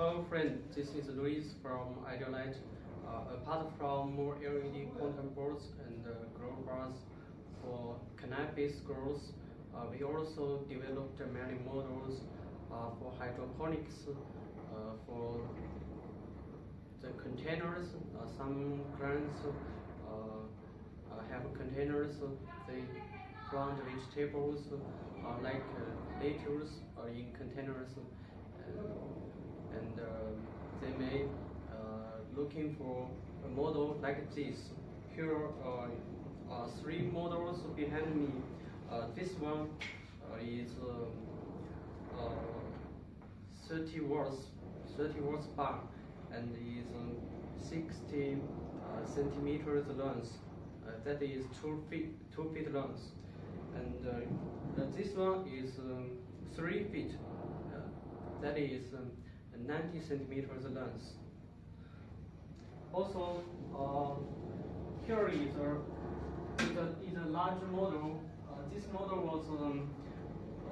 Hello friend, this is Luis from Idealite. Uh, apart from more LED quantum boards and uh, grow bars for cannabis growth, uh, we also developed many models uh, for hydroponics, uh, for the containers. Uh, some clients uh, have containers, they plant vegetables like lettuce in containers and they may looking for a model like this. Here are uh, three models behind me. Uh, this one uh, is um, 30 watts, 30 watts bar, and is um, 60 centimeters long. that is two feet, two feet long, and this one is um, three feet. that is um, 90 centimeters long. Also, uh, here is a, is a, is a large model. Uh, this model was um,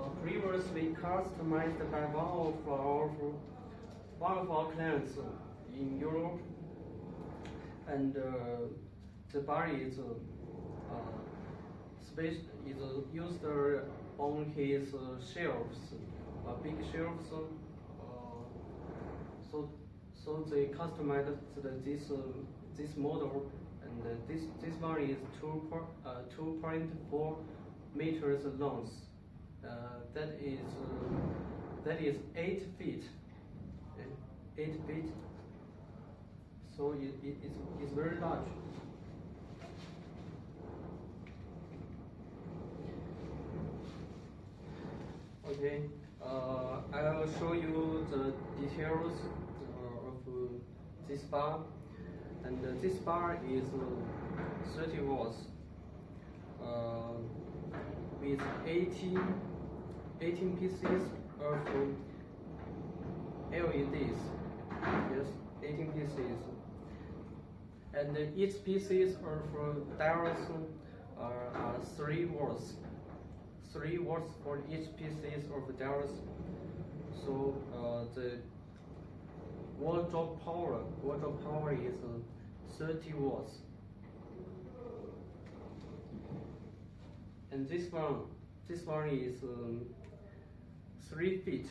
uh, previously customized by one of our one of our clients in Europe, and uh, the bar is uh, space is used on his shelves, big shelves. So so they customized this uh, this model, and uh, this this one is two uh, two point four meters long. that is that is eight feet. Eight feet. So it, it, it's, it's very large. Okay, uh, I will show you the details of this bar, and uh, this bar is uh, 30 watts uh, with 18, 18 pieces of LEDs. Yes, 18 pieces. And each pieces are, are 3 watts. 3 watts for each pieces of diodes. So uh, the watt drop power, watt drop power is uh, 30 watts. And this one, this one is um, three feet,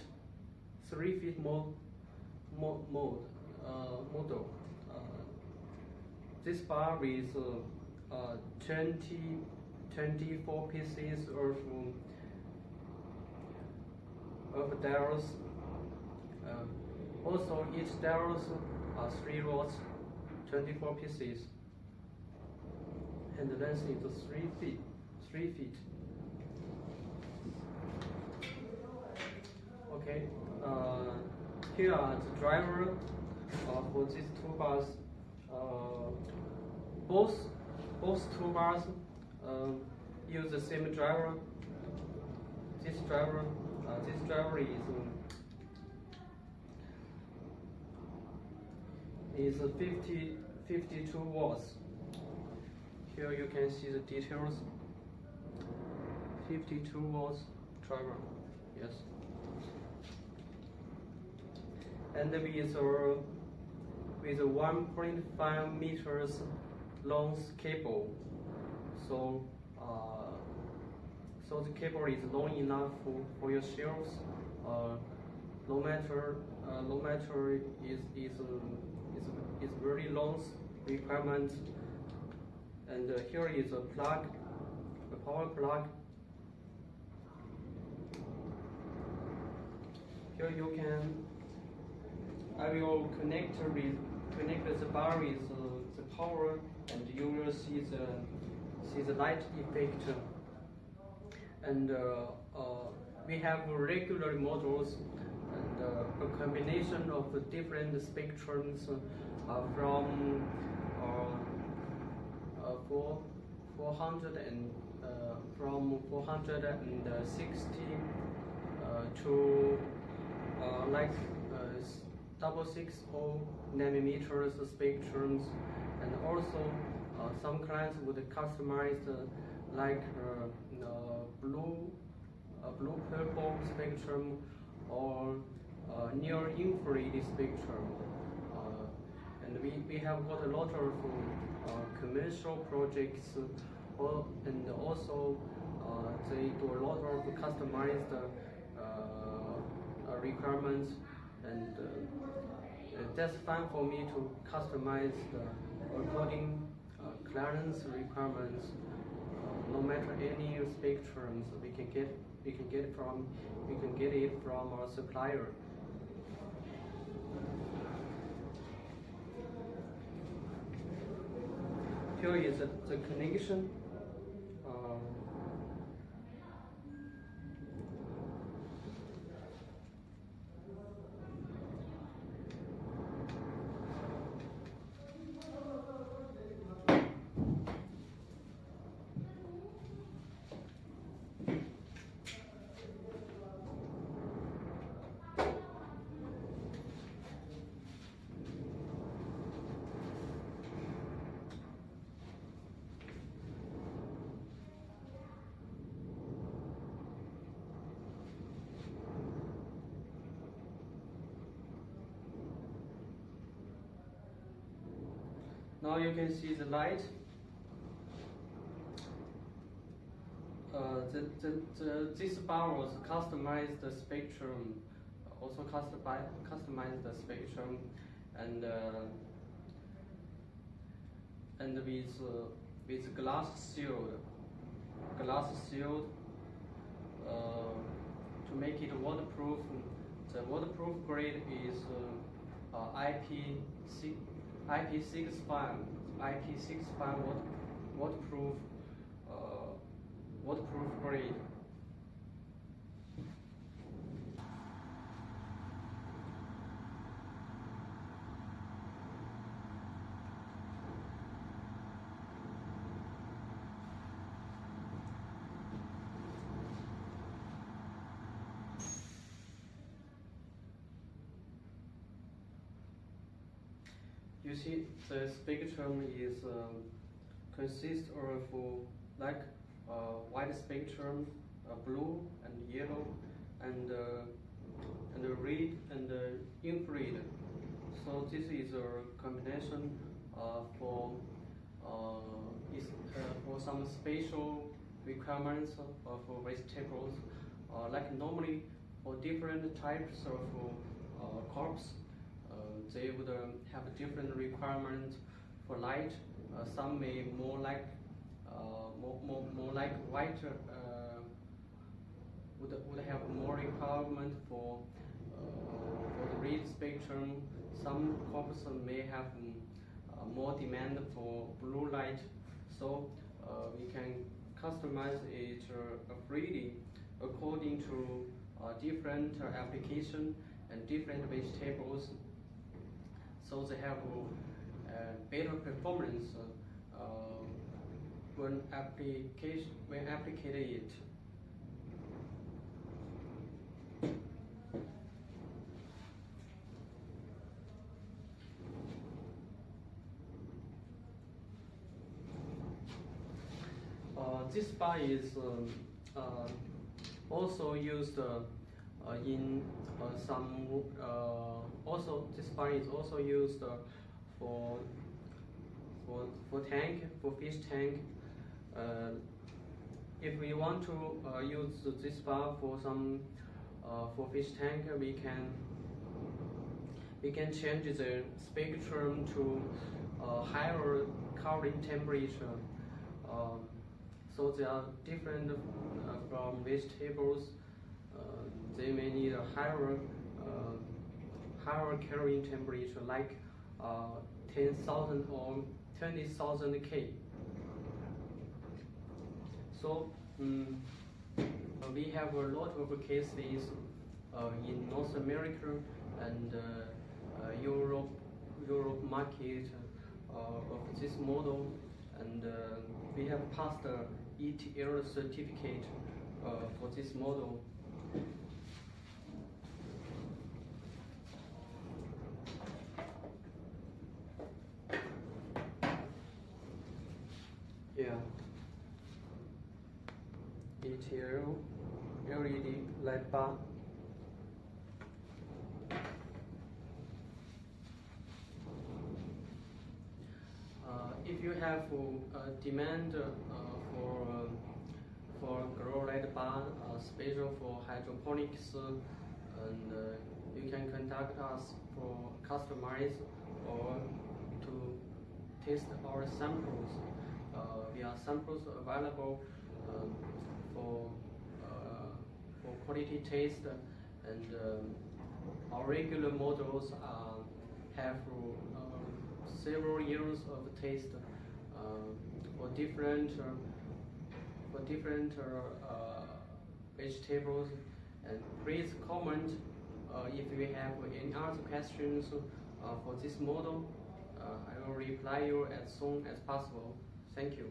three feet more, more mode, uh, model. Uh, this bar is uh, uh, 20, 24 pieces of um, of diodes. Um, also, each diodes are 3 rods, 24 pieces, and the length is 3 feet. 3 feet. Okay, uh, here are the driver uh, for these two bars. Uh, both both two bars uh, use the same driver. This driver, uh, this driver is is 50, 52 watts. Here you can see the details. 52 watts driver, yes. And with, a, with a 1.5 meters long cable. So, so the cable is long enough for, for your shelves. Uh, no matter, uh, no matter is is uh, is, is very long requirement. And uh, here is a plug, a power plug. Here you can, I will connect with connect the bar with uh, the power, and you will see the see the light effect. And uh, uh, we have regular models and uh, a combination of different spectrums from uh, four, 400 and from 460 to like double six o nanometers spectrums, and also uh, some clients would customize uh, like uh, blue, blue purple spectrum or uh, near infrared spectrum. Uh, and we, we have got a lot of uh, commercial projects uh, and also uh, they do a lot of customized uh, uh, requirements and uh, that's fun for me to customize the according uh, client's requirements. No matter any spectrums, we can get we can get from we can get it from our supplier. Here is the connection. Um, Now you can see the light. Uh, the, the, the, this bar was customized the spectrum, also customize, customized the spectrum, and uh, and with uh, with glass sealed, glass sealed uh, to make it waterproof. The waterproof grade is uh, uh, IP6 IP65 IP65 water, waterproof uh, waterproof grade. You see, the spectrum is um, consists of uh, like uh, white spectrum, uh, blue and yellow, and uh, and red and uh, infrared. So this is a combination uh, for is, for some spatial requirements of vegetables. like normally for different types of crops, they would um, have different requirements for light. Uh, some may more like uh, more, more, more like white uh, would, would have more requirement for for the red spectrum. Some crops may have um, more demand for blue light. So we can customize it freely according to uh, different uh, application and different vegetables so they have uh, better performance uh, when application when applied it. Uh, this bar is um, uh, also used uh, in some also this bar is also used for for for tank for fish tank. if we want to use this bar for some for fish tank, we can we can change the spectrum to uh, higher color temperature. Uh, so they are different uh, from vegetables they may need a higher uh, higher color temperature like uh, 10,000 or 20,000 K. So um, we have a lot of cases uh, in North America and uh, uh, Europe, Europe market uh, of this model, and we have passed ETL certificate for this model. Yeah. ETL LED light bar. Uh, if you have uh, demand uh, for um, for grow light bar, uh, special for hydroponics, uh, and uh, you can contact us for customize or to test our samples. Uh, we are samples available um, for uh, for quality taste, and um, our regular models are have uh, several years of taste uh, for different uh, for different uh, uh, vegetables. And please comment uh, if you have any other questions uh, for this model. Uh, I will reply you as soon as possible. Thank you.